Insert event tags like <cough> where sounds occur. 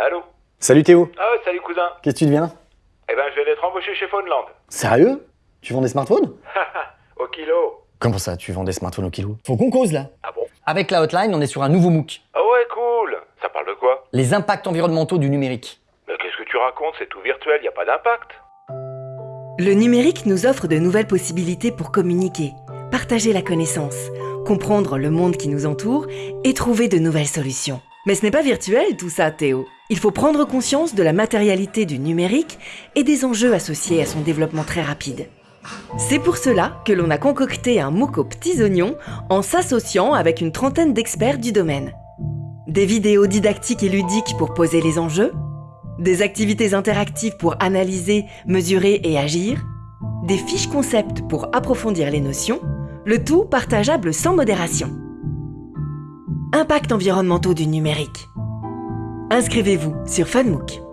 Allô Salut Théo, Ah ouais, salut cousin. qu'est-ce que tu deviens? Eh ben, je viens d'être embauché chez Phoneland. Sérieux? Tu vends des smartphones? <laughs> Au kilo. Comment ça, tu vends des smartphones au kilo? Faut qu'on cause là Ah bon? Avec la hotline, on est sur un nouveau MOOC. Ah ouais, cool. Ça parle de quoi? Les impacts environnementaux du numérique. Mais qu'est-ce que tu racontes? C'est tout virtuel, y a pas d'impact. Le numérique nous offre de nouvelles possibilités pour communiquer, partager la connaissance, comprendre le monde qui nous entoure et trouver de nouvelles solutions. Mais ce n'est pas virtuel tout ça, Théo. Il faut prendre conscience de la matérialité du numérique et des enjeux associés à son développement très rapide. C'est pour cela que l'on a concocté un MOOC aux petits oignons en s'associant avec une trentaine d'experts du domaine. Des vidéos didactiques et ludiques pour poser les enjeux, des activités interactives pour analyser, mesurer et agir, des fiches concepts pour approfondir les notions, le tout partageable sans modération. Impact environnementaux du numérique. Inscrivez-vous sur FunMOOC.